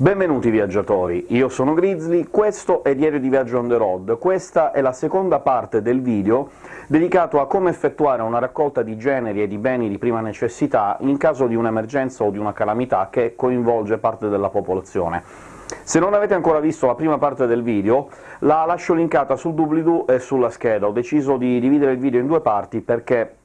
Benvenuti viaggiatori, io sono Grizzly, questo è Diario di Viaggio on the road. Questa è la seconda parte del video dedicato a come effettuare una raccolta di generi e di beni di prima necessità in caso di un'emergenza o di una calamità che coinvolge parte della popolazione. Se non avete ancora visto la prima parte del video, la lascio linkata sul doobly-doo e sulla scheda. Ho deciso di dividere il video in due parti perché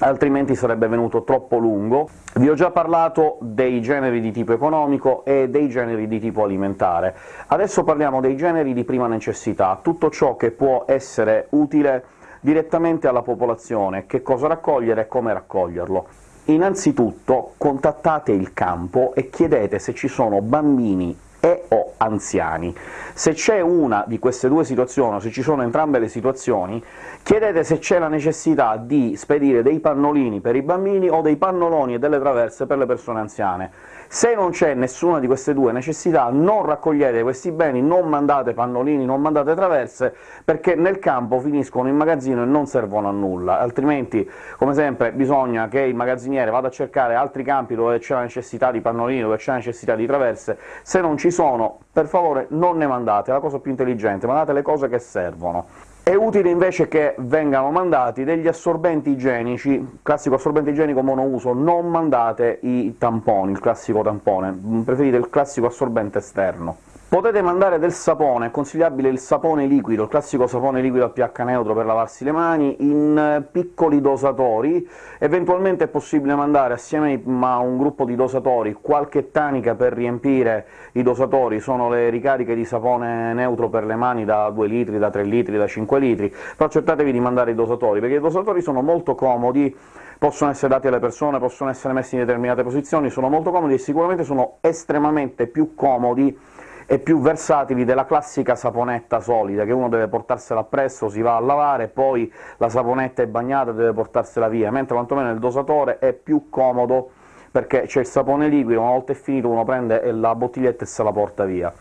altrimenti sarebbe venuto troppo lungo. Vi ho già parlato dei generi di tipo economico e dei generi di tipo alimentare. Adesso parliamo dei generi di prima necessità, tutto ciò che può essere utile direttamente alla popolazione, che cosa raccogliere e come raccoglierlo. Innanzitutto contattate il campo e chiedete se ci sono bambini e o anziani. Se c'è una di queste due situazioni, o se ci sono entrambe le situazioni, chiedete se c'è la necessità di spedire dei pannolini per i bambini o dei pannoloni e delle traverse per le persone anziane. Se non c'è nessuna di queste due necessità, non raccogliete questi beni, non mandate pannolini, non mandate traverse, perché nel campo finiscono in magazzino e non servono a nulla, altrimenti, come sempre, bisogna che il magazziniere vada a cercare altri campi dove c'è la necessità di pannolini, dove c'è la necessità di traverse. Se non ci sono, per favore non ne mandate, è la cosa più intelligente, mandate le cose che servono. È utile invece che vengano mandati degli assorbenti igienici, classico assorbente igienico monouso, non mandate i tamponi, il classico tampone, preferite il classico assorbente esterno. Potete mandare del sapone, è consigliabile il sapone liquido, il classico sapone liquido a pH neutro per lavarsi le mani, in eh, piccoli dosatori, eventualmente è possibile mandare assieme a un gruppo di dosatori. Qualche tanica per riempire i dosatori, sono le ricariche di sapone neutro per le mani da 2 litri, da 3 litri, da 5 litri, però cercatevi di mandare i dosatori, perché i dosatori sono molto comodi, possono essere dati alle persone, possono essere messi in determinate posizioni, sono molto comodi e sicuramente sono estremamente più comodi e più versatili della classica saponetta solida, che uno deve portarsela appresso, si va a lavare, poi la saponetta è bagnata e deve portarsela via, mentre quantomeno il dosatore è più comodo perché c'è il sapone liquido, una volta è finito uno prende la bottiglietta e se la porta via.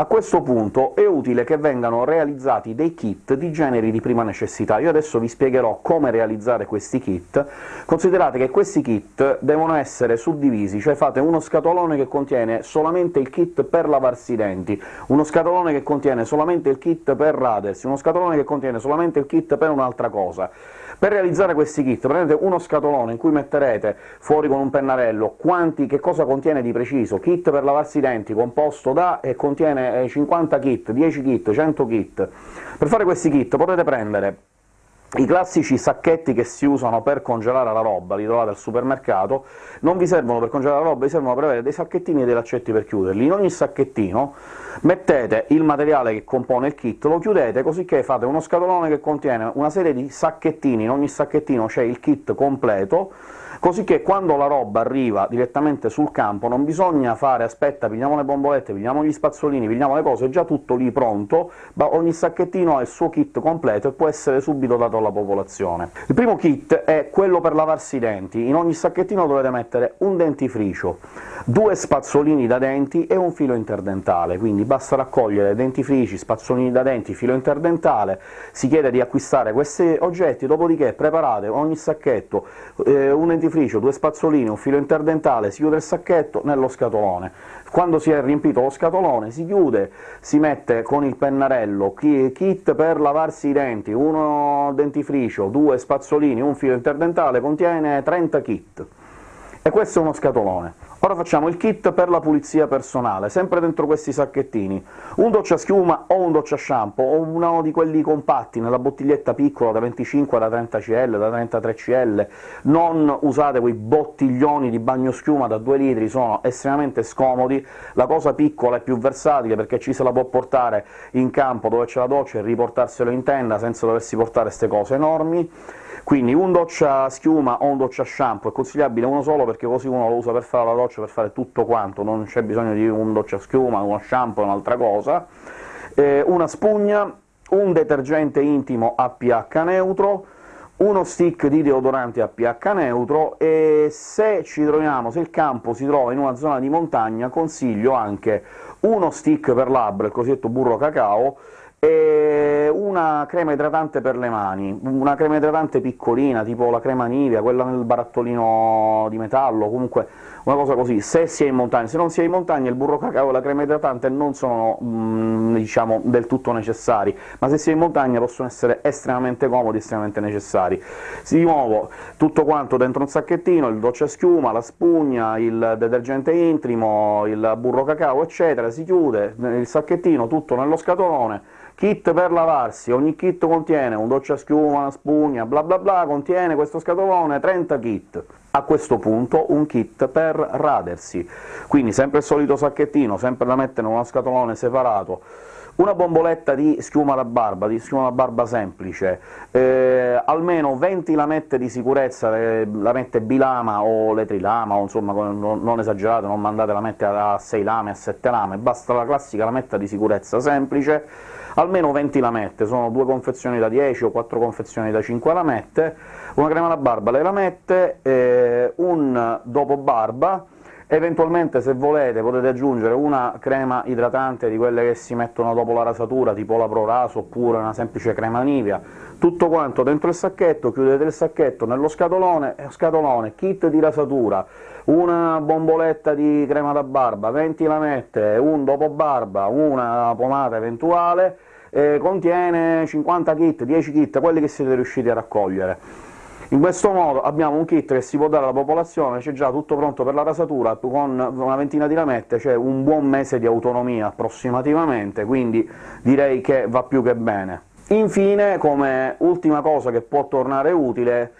A questo punto è utile che vengano realizzati dei kit di generi di prima necessità. Io adesso vi spiegherò come realizzare questi kit. Considerate che questi kit devono essere suddivisi, cioè fate uno scatolone che contiene solamente il kit per lavarsi i denti, uno scatolone che contiene solamente il kit per radersi, uno scatolone che contiene solamente il kit per un'altra cosa. Per realizzare questi kit prendete uno scatolone in cui metterete fuori con un pennarello quanti, che cosa contiene di preciso, kit per lavarsi i denti composto da e contiene 50 eh, kit, 10 kit, 100 kit. Per fare questi kit potete prendere i classici sacchetti che si usano per congelare la roba, li trovate al supermercato, non vi servono per congelare la roba, vi servono per avere dei sacchettini e dei laccetti per chiuderli. In ogni sacchettino mettete il materiale che compone il kit, lo chiudete, così che fate uno scatolone che contiene una serie di sacchettini, in ogni sacchettino c'è il kit completo, così che quando la roba arriva direttamente sul campo non bisogna fare «aspetta, pigliamo le bombolette, pigliamo gli spazzolini, pigliamo le cose», è già tutto lì pronto, ma ogni sacchettino ha il suo kit completo e può essere subito dato alla popolazione. Il primo kit è quello per lavarsi i denti, in ogni sacchettino dovete mettere un dentifricio, due spazzolini da denti e un filo interdentale, quindi basta raccogliere dentifrici, spazzolini da denti, filo interdentale, si chiede di acquistare questi oggetti, dopodiché preparate ogni sacchetto eh, un dentifricio dentifricio, due spazzolini, un filo interdentale, si chiude il sacchetto nello scatolone. Quando si è riempito lo scatolone si chiude, si mette con il pennarello kit per lavarsi i denti, uno dentifricio, due spazzolini, un filo interdentale, contiene 30 kit. E questo è uno scatolone. Ora facciamo il kit per la pulizia personale, sempre dentro questi sacchettini. Un doccia schiuma o un doccia shampoo, o uno di quelli compatti, nella bottiglietta piccola da 25 da 30 cl, da 33 cl, non usate quei bottiglioni di bagno schiuma da 2 litri, sono estremamente scomodi, la cosa piccola è più versatile perché ci se la può portare in campo dove c'è la doccia e riportarselo in tenda senza doversi portare queste cose enormi. Quindi un doccia schiuma o un doccia shampoo è consigliabile uno solo, perché così uno lo usa per fare la doccia, per fare tutto quanto, non c'è bisogno di un doccia schiuma, uno shampoo un'altra cosa, eh, una spugna, un detergente intimo a pH neutro, uno stick di deodorante a pH neutro, e se ci troviamo, se il campo si trova in una zona di montagna, consiglio anche uno stick per labbra, il cosiddetto burro cacao, e una crema idratante per le mani, una crema idratante piccolina, tipo la crema Nivea, quella nel barattolino di metallo, comunque una cosa così, se si è in montagna. Se non si è in montagna il burro cacao e la crema idratante non sono, mm, diciamo, del tutto necessari, ma se si è in montagna possono essere estremamente comodi, estremamente necessari. Di nuovo, tutto quanto dentro un sacchettino, il doccia schiuma, la spugna, il detergente intrimo, il burro cacao, eccetera, si chiude il sacchettino tutto nello scatolone, kit per lavarsi, ogni kit contiene un doccia schiuma, una spugna, bla bla bla, contiene questo scatolone 30 kit. A questo punto un kit per radersi, quindi sempre il solito sacchettino, sempre da mettere in uno scatolone separato, una bomboletta di schiuma da barba, di schiuma da barba semplice, eh, almeno 20 lamette di sicurezza, le lamette bilama o le trilama, o insomma non, esagerate, non mandate lamette a 6 lame, a 7 lame, basta la classica lametta di sicurezza semplice, almeno 20 lamette, sono due confezioni da 10 o 4 confezioni da 5 lamette, una crema da barba, le lamette, eh, un dopo barba, eventualmente se volete potete aggiungere una crema idratante di quelle che si mettono dopo la rasatura, tipo la Pro Raso, oppure una semplice crema Nivea, tutto quanto dentro il sacchetto, chiudete il sacchetto nello scatolone, scatolone kit di rasatura, una bomboletta di crema da barba, 20 lamette, un dopo barba, una pomata eventuale, eh, contiene 50 kit, 10 kit, quelli che siete riusciti a raccogliere. In questo modo abbiamo un kit che si può dare alla popolazione, c'è già tutto pronto per la rasatura, con una ventina di lamette c'è un buon mese di autonomia approssimativamente, quindi direi che va più che bene. Infine, come ultima cosa che può tornare utile,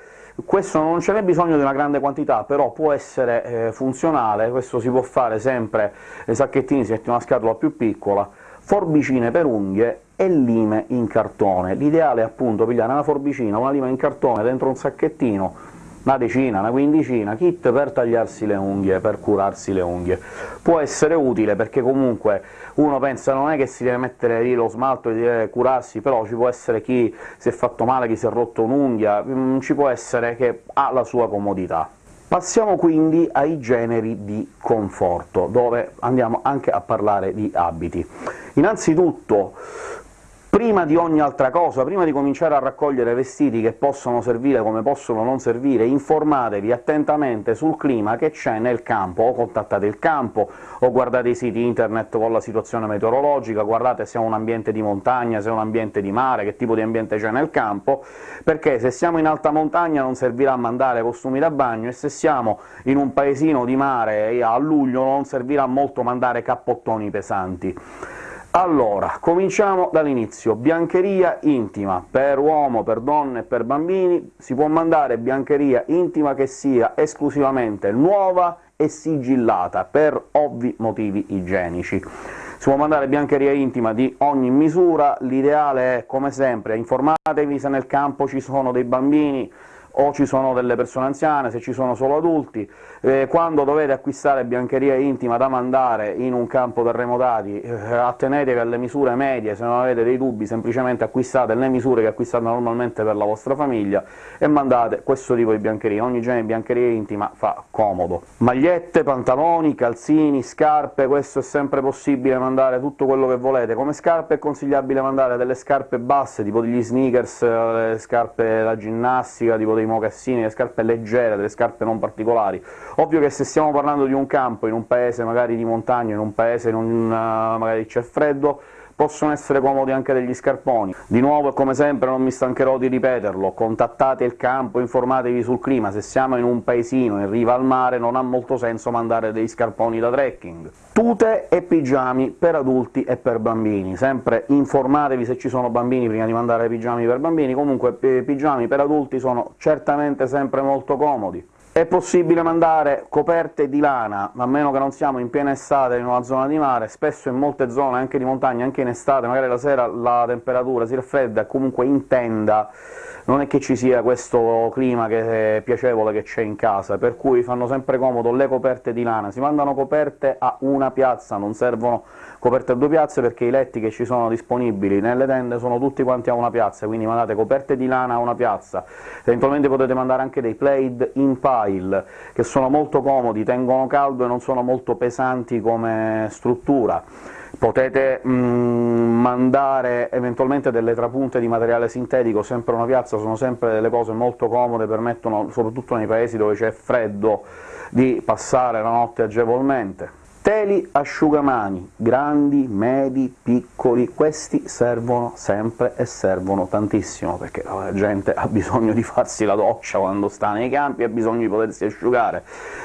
questo non ce n'è bisogno di una grande quantità, però può essere eh, funzionale, questo si può fare sempre, i sacchettini si mette una scatola più piccola, forbicine per unghie e lime in cartone. L'ideale è appunto pigliare una forbicina, una lima in cartone dentro un sacchettino, una decina, una quindicina, kit per tagliarsi le unghie, per curarsi le unghie. Può essere utile perché comunque uno pensa non è che si deve mettere lì lo smalto e deve curarsi, però ci può essere chi si è fatto male, chi si è rotto un'unghia, mm, ci può essere che ha la sua comodità. Passiamo quindi ai generi di conforto, dove andiamo anche a parlare di abiti. Innanzitutto Prima di ogni altra cosa, prima di cominciare a raccogliere vestiti che possono servire come possono non servire, informatevi attentamente sul clima che c'è nel campo, o contattate il campo, o guardate i siti internet con la situazione meteorologica, guardate se è un ambiente di montagna, se è un ambiente di mare, che tipo di ambiente c'è nel campo, perché se siamo in alta montagna non servirà mandare costumi da bagno, e se siamo in un paesino di mare a luglio non servirà molto mandare cappottoni pesanti. Allora, cominciamo dall'inizio. Biancheria intima. Per uomo, per donne e per bambini si può mandare biancheria intima che sia esclusivamente nuova e sigillata, per ovvi motivi igienici. Si può mandare biancheria intima di ogni misura, l'ideale è, come sempre, informatevi se nel campo ci sono dei bambini, o ci sono delle persone anziane, se ci sono solo adulti. Eh, quando dovete acquistare biancheria intima da mandare in un campo terremotati, eh, attenetevi alle misure medie, se non avete dei dubbi semplicemente acquistate le misure che acquistate normalmente per la vostra famiglia e mandate questo tipo di biancheria. Ogni genere di biancheria intima fa comodo. Magliette, pantaloni, calzini, scarpe, questo è sempre possibile mandare tutto quello che volete. Come scarpe è consigliabile mandare delle scarpe basse, tipo degli sneakers, le scarpe da ginnastica, tipo dei mocassini, le scarpe leggere, delle scarpe non particolari. Ovvio che se stiamo parlando di un campo, in un paese magari di montagna, in un paese in un, magari c'è freddo, possono essere comodi anche degli scarponi. Di nuovo, e come sempre, non mi stancherò di ripeterlo, contattate il campo, informatevi sul clima, se siamo in un paesino in riva al mare non ha molto senso mandare degli scarponi da trekking. Tute e pigiami per adulti e per bambini, sempre informatevi se ci sono bambini prima di mandare pigiami per bambini, comunque eh, pigiami per adulti sono certamente sempre molto comodi. È possibile mandare coperte di lana, a meno che non siamo in piena estate in una zona di mare, spesso in molte zone, anche di montagna, anche in estate, magari la sera la temperatura si raffredda, comunque in tenda non è che ci sia questo clima che piacevole che c'è in casa, per cui fanno sempre comodo le coperte di lana. Si mandano coperte a una piazza, non servono coperte a due piazze perché i letti che ci sono disponibili nelle tende sono tutti quanti a una piazza, quindi mandate coperte di lana a una piazza. Eventualmente potete mandare anche dei plaid in tactile, che sono molto comodi, tengono caldo e non sono molto pesanti come struttura. Potete mm, mandare eventualmente delle trapunte di materiale sintetico, sempre una piazza, sono sempre delle cose molto comode, permettono, soprattutto nei paesi dove c'è freddo, di passare la notte agevolmente. Teli asciugamani, grandi, medi, piccoli, questi servono sempre e servono tantissimo, perché la gente ha bisogno di farsi la doccia quando sta nei campi, ha bisogno di potersi asciugare.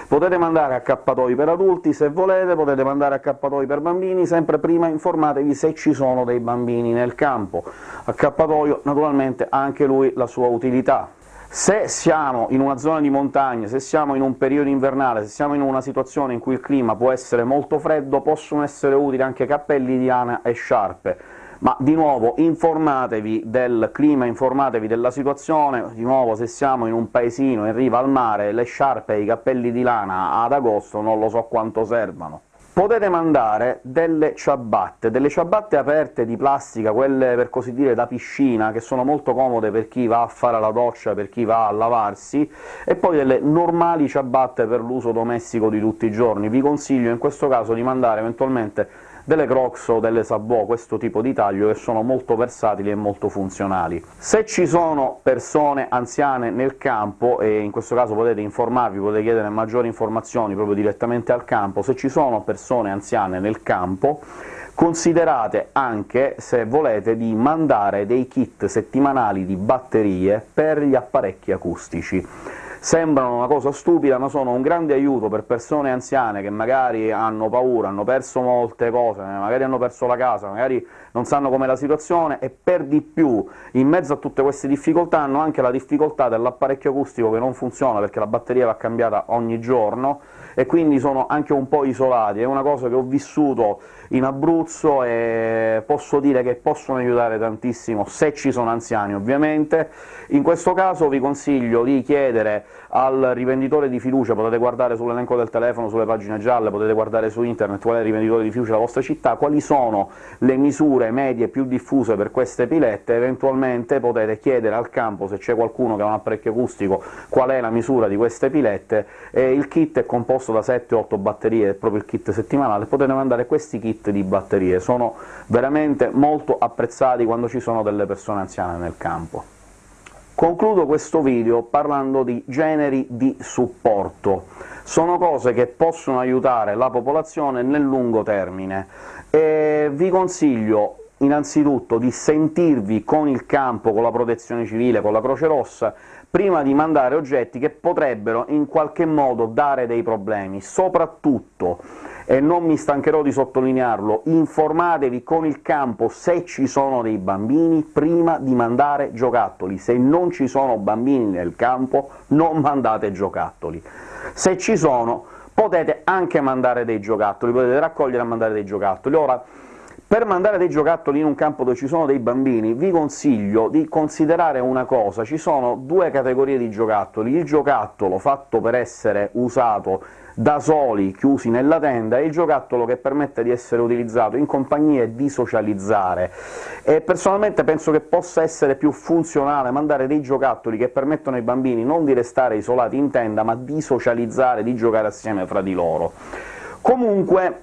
Potete mandare accappatoi per adulti se volete, potete mandare accappatoi per bambini, sempre prima informatevi se ci sono dei bambini nel campo. Accappatoio naturalmente ha anche lui la sua utilità, se siamo in una zona di montagna, se siamo in un periodo invernale, se siamo in una situazione in cui il clima può essere molto freddo, possono essere utili anche cappelli di lana e sciarpe, ma di nuovo informatevi del clima, informatevi della situazione, di nuovo se siamo in un paesino in riva al mare, le sciarpe e i cappelli di lana ad agosto non lo so quanto servano potete mandare delle ciabatte, delle ciabatte aperte di plastica, quelle per così dire da piscina, che sono molto comode per chi va a fare la doccia, per chi va a lavarsi, e poi delle normali ciabatte per l'uso domestico di tutti i giorni. Vi consiglio in questo caso di mandare eventualmente delle Crocs o delle Sabot, questo tipo di taglio, che sono molto versatili e molto funzionali. Se ci sono persone anziane nel campo, e in questo caso potete informarvi, potete chiedere maggiori informazioni proprio direttamente al campo, se ci sono persone anziane nel campo, considerate anche, se volete, di mandare dei kit settimanali di batterie per gli apparecchi acustici sembrano una cosa stupida, ma sono un grande aiuto per persone anziane che magari hanno paura, hanno perso molte cose, magari hanno perso la casa, magari non sanno com'è la situazione, e per di più, in mezzo a tutte queste difficoltà, hanno anche la difficoltà dell'apparecchio acustico che non funziona perché la batteria va cambiata ogni giorno, e quindi sono anche un po' isolati. È una cosa che ho vissuto in Abruzzo e posso dire che possono aiutare tantissimo, se ci sono anziani ovviamente. In questo caso vi consiglio di chiedere al rivenditore di fiducia, potete guardare sull'elenco del telefono, sulle pagine gialle, potete guardare su internet qual è il rivenditore di fiducia della vostra città, quali sono le misure medie più diffuse per queste pilette, eventualmente potete chiedere al campo, se c'è qualcuno che ha un apparecchio acustico, qual è la misura di queste pilette, il kit è composto da 7-8 batterie, è proprio il kit settimanale, potete mandare questi kit di batterie, sono veramente molto apprezzati quando ci sono delle persone anziane nel campo. Concludo questo video parlando di generi di supporto. Sono cose che possono aiutare la popolazione nel lungo termine, e vi consiglio innanzitutto di sentirvi con il campo, con la Protezione Civile, con la Croce Rossa, prima di mandare oggetti che potrebbero in qualche modo dare dei problemi. Soprattutto e non mi stancherò di sottolinearlo, informatevi con il campo se ci sono dei bambini prima di mandare giocattoli. Se non ci sono bambini nel campo, non mandate giocattoli. Se ci sono, potete anche mandare dei giocattoli, potete raccogliere e mandare dei giocattoli. Ora, per mandare dei giocattoli in un campo dove ci sono dei bambini, vi consiglio di considerare una cosa, ci sono due categorie di giocattoli, il giocattolo fatto per essere usato da soli, chiusi nella tenda, è il giocattolo che permette di essere utilizzato in compagnia e di socializzare, e personalmente penso che possa essere più funzionale mandare dei giocattoli che permettono ai bambini non di restare isolati in tenda, ma di socializzare, di giocare assieme fra di loro. Comunque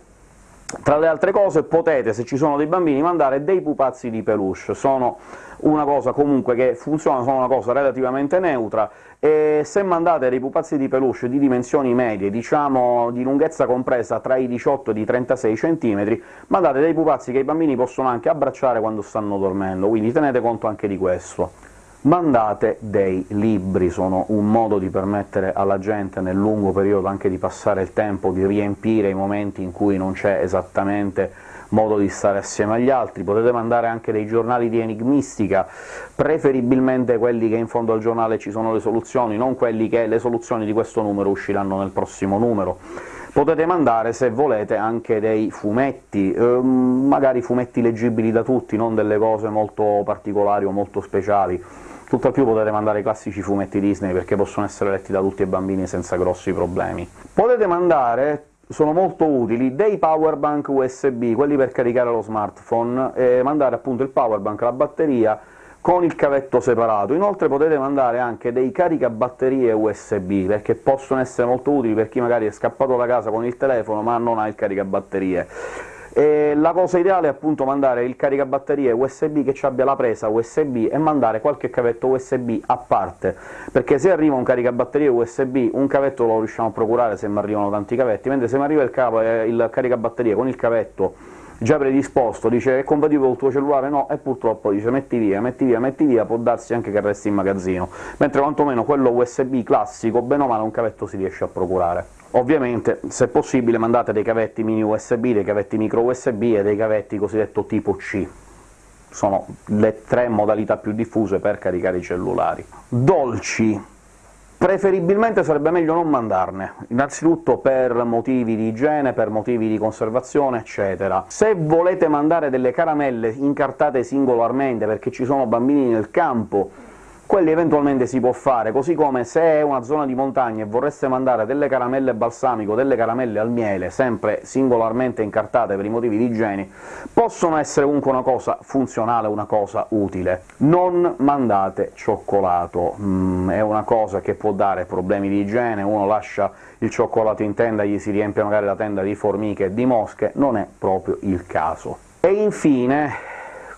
tra le altre cose potete, se ci sono dei bambini, mandare dei pupazzi di peluche, sono una cosa comunque che funziona, sono una cosa relativamente neutra, e se mandate dei pupazzi di peluche di dimensioni medie, diciamo di lunghezza compresa tra i 18 e i 36 cm, mandate dei pupazzi che i bambini possono anche abbracciare quando stanno dormendo, quindi tenete conto anche di questo. Mandate dei libri, sono un modo di permettere alla gente nel lungo periodo anche di passare il tempo, di riempire i momenti in cui non c'è esattamente modo di stare assieme agli altri, potete mandare anche dei giornali di enigmistica, preferibilmente quelli che in fondo al giornale ci sono le soluzioni, non quelli che le soluzioni di questo numero usciranno nel prossimo numero. Potete mandare, se volete, anche dei fumetti, ehm, magari fumetti leggibili da tutti, non delle cose molto particolari o molto speciali, Tutt'al più potete mandare i classici fumetti Disney, perché possono essere letti da tutti i bambini senza grossi problemi. Potete mandare sono molto utili dei powerbank USB, quelli per caricare lo smartphone, e mandare appunto il powerbank, la batteria, con il cavetto separato. Inoltre potete mandare anche dei caricabatterie USB, perché possono essere molto utili per chi magari è scappato da casa con il telefono ma non ha il caricabatterie. E la cosa ideale è appunto mandare il caricabatterie USB che ci abbia la presa USB e mandare qualche cavetto USB a parte, perché se arriva un caricabatterie USB un cavetto lo riusciamo a procurare se mi arrivano tanti cavetti, mentre se mi arriva il, eh, il caricabatterie con il cavetto già predisposto, dice è compatibile col tuo cellulare, no, e purtroppo dice metti via, metti via, metti via, può darsi anche che resti in magazzino, mentre quantomeno quello USB classico, bene o male, un cavetto si riesce a procurare. Ovviamente, se possibile, mandate dei cavetti mini USB, dei cavetti micro USB e dei cavetti cosiddetto tipo C, sono le tre modalità più diffuse per caricare i cellulari. Dolci Preferibilmente sarebbe meglio non mandarne, innanzitutto per motivi di igiene, per motivi di conservazione, eccetera. Se volete mandare delle caramelle incartate singolarmente perché ci sono bambini nel campo, quelli eventualmente si può fare, così come se è una zona di montagna e vorreste mandare delle caramelle balsamico, delle caramelle al miele, sempre singolarmente incartate per i motivi di igiene, possono essere comunque una cosa funzionale, una cosa utile. Non mandate cioccolato, mm, è una cosa che può dare problemi di igiene, uno lascia il cioccolato in tenda, gli si riempie magari la tenda di formiche e di mosche, non è proprio il caso. E infine,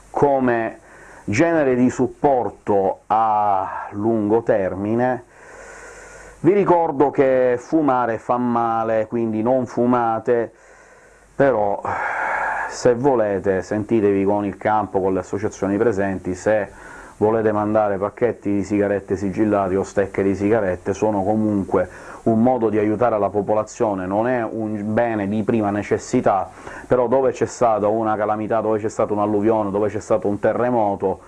come genere di supporto a lungo termine, vi ricordo che fumare fa male, quindi non fumate, però se volete sentitevi con il campo, con le associazioni presenti, se volete mandare pacchetti di sigarette sigillati o stecche di sigarette, sono comunque un modo di aiutare la popolazione, non è un bene di prima necessità, però dove c'è stata una calamità, dove c'è stata un'alluvione, dove c'è stato un terremoto,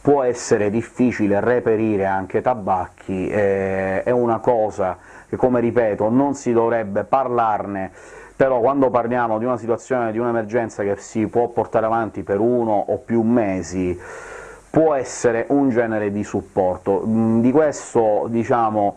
può essere difficile reperire anche tabacchi, eh, è una cosa che, come ripeto, non si dovrebbe parlarne, però quando parliamo di una situazione, di un'emergenza che si può portare avanti per uno o più mesi, può essere un genere di supporto. Mm, di questo, diciamo,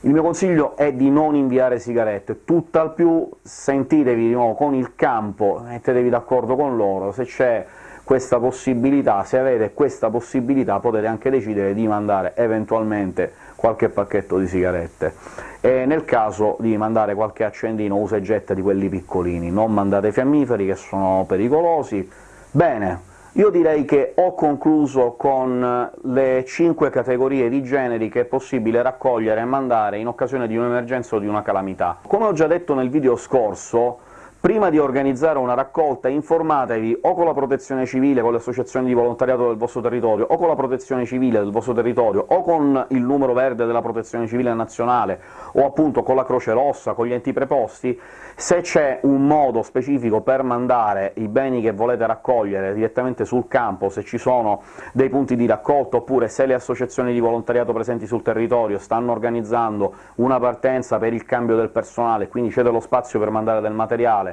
il mio consiglio è di non inviare sigarette, tutt'al più sentitevi di nuovo con il campo, mettetevi d'accordo con loro, se c'è questa possibilità, se avete questa possibilità potete anche decidere di mandare eventualmente qualche pacchetto di sigarette, e nel caso di mandare qualche accendino usa e getta di quelli piccolini, non mandate fiammiferi che sono pericolosi. Bene, io direi che ho concluso con le cinque categorie di generi che è possibile raccogliere e mandare in occasione di un'emergenza o di una calamità. Come ho già detto nel video scorso, Prima di organizzare una raccolta informatevi o con la protezione civile, con le associazioni di volontariato del vostro territorio, o con la protezione civile del vostro territorio, o con il numero verde della protezione civile nazionale, o appunto con la Croce Rossa, con gli enti preposti, se c'è un modo specifico per mandare i beni che volete raccogliere direttamente sul campo, se ci sono dei punti di raccolta, oppure se le associazioni di volontariato presenti sul territorio stanno organizzando una partenza per il cambio del personale, quindi c'è dello spazio per mandare del materiale,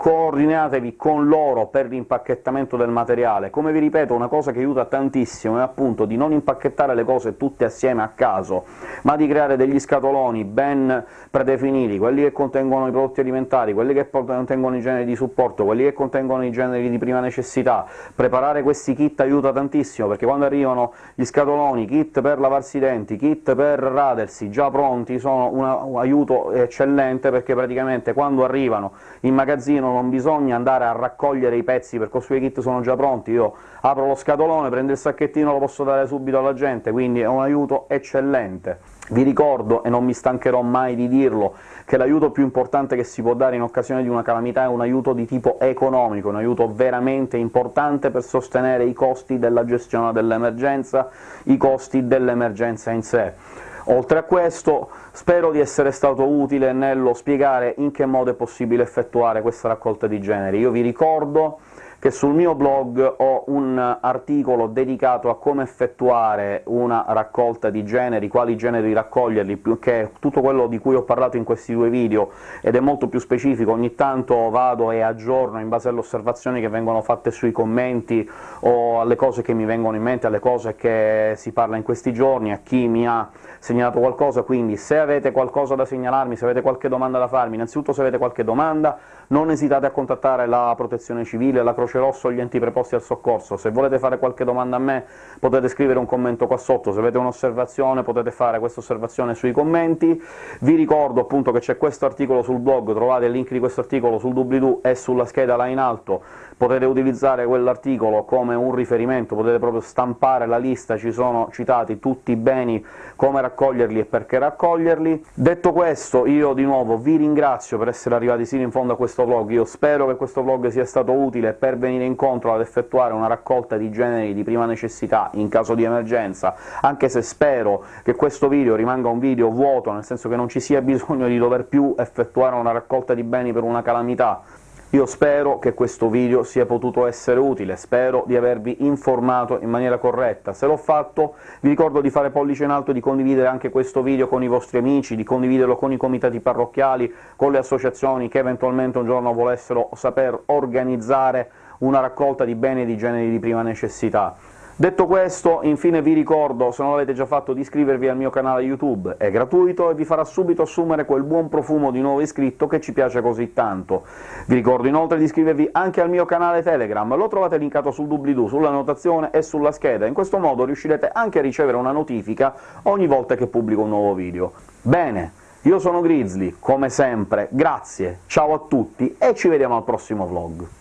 coordinatevi con loro per l'impacchettamento del materiale. Come vi ripeto, una cosa che aiuta tantissimo è appunto di non impacchettare le cose tutte assieme a caso, ma di creare degli scatoloni ben predefiniti, quelli che contengono i prodotti alimentari, quelli che contengono i generi di supporto, quelli che contengono i generi di prima necessità. Preparare questi kit aiuta tantissimo, perché quando arrivano gli scatoloni, kit per lavarsi i denti, kit per radersi, già pronti, sono un aiuto eccellente, perché praticamente quando arrivano in magazzino non bisogna andare a raccogliere i pezzi, perché i suoi kit sono già pronti, io apro lo scatolone, prendo il sacchettino, lo posso dare subito alla gente, quindi è un aiuto eccellente. Vi ricordo, e non mi stancherò mai di dirlo, che l'aiuto più importante che si può dare in occasione di una calamità è un aiuto di tipo economico, un aiuto veramente importante per sostenere i costi della gestione dell'emergenza, i costi dell'emergenza in sé. Oltre a questo, spero di essere stato utile nello spiegare in che modo è possibile effettuare questa raccolta di generi. Io vi ricordo che sul mio blog ho un articolo dedicato a come effettuare una raccolta di generi, quali generi raccoglierli, che è tutto quello di cui ho parlato in questi due video, ed è molto più specifico, ogni tanto vado e aggiorno in base alle osservazioni che vengono fatte sui commenti o alle cose che mi vengono in mente, alle cose che si parla in questi giorni, a chi mi ha segnalato qualcosa, quindi se avete qualcosa da segnalarmi, se avete qualche domanda da farmi, innanzitutto se avete qualche domanda non esitate a contattare la Protezione Civile, la Croce Croce Rosso gli enti preposti al soccorso. Se volete fare qualche domanda a me potete scrivere un commento qua sotto, se avete un'osservazione potete fare questa osservazione sui commenti. Vi ricordo appunto che c'è questo articolo sul blog, trovate il link di questo articolo sul doobly-doo e sulla scheda là in alto, potete utilizzare quell'articolo come un riferimento, potete proprio stampare la lista, ci sono citati tutti i beni, come raccoglierli e perché raccoglierli. Detto questo, io di nuovo vi ringrazio per essere arrivati sino in fondo a questo vlog, io spero che questo vlog sia stato utile per venire incontro ad effettuare una raccolta di generi di prima necessità in caso di emergenza, anche se spero che questo video rimanga un video vuoto, nel senso che non ci sia bisogno di dover più effettuare una raccolta di beni per una calamità, io spero che questo video sia potuto essere utile, spero di avervi informato in maniera corretta. Se l'ho fatto vi ricordo di fare pollice in alto di condividere anche questo video con i vostri amici, di condividerlo con i comitati parrocchiali, con le associazioni che eventualmente un giorno volessero saper organizzare una raccolta di beni e di generi di prima necessità. Detto questo, infine vi ricordo, se non l'avete già fatto, di iscrivervi al mio canale YouTube, è gratuito e vi farà subito assumere quel buon profumo di nuovo iscritto che ci piace così tanto. Vi ricordo inoltre di iscrivervi anche al mio canale Telegram, lo trovate linkato sul doobly-doo, sulla notazione e sulla scheda, in questo modo riuscirete anche a ricevere una notifica ogni volta che pubblico un nuovo video. Bene, io sono Grizzly, come sempre, grazie, ciao a tutti e ci vediamo al prossimo vlog!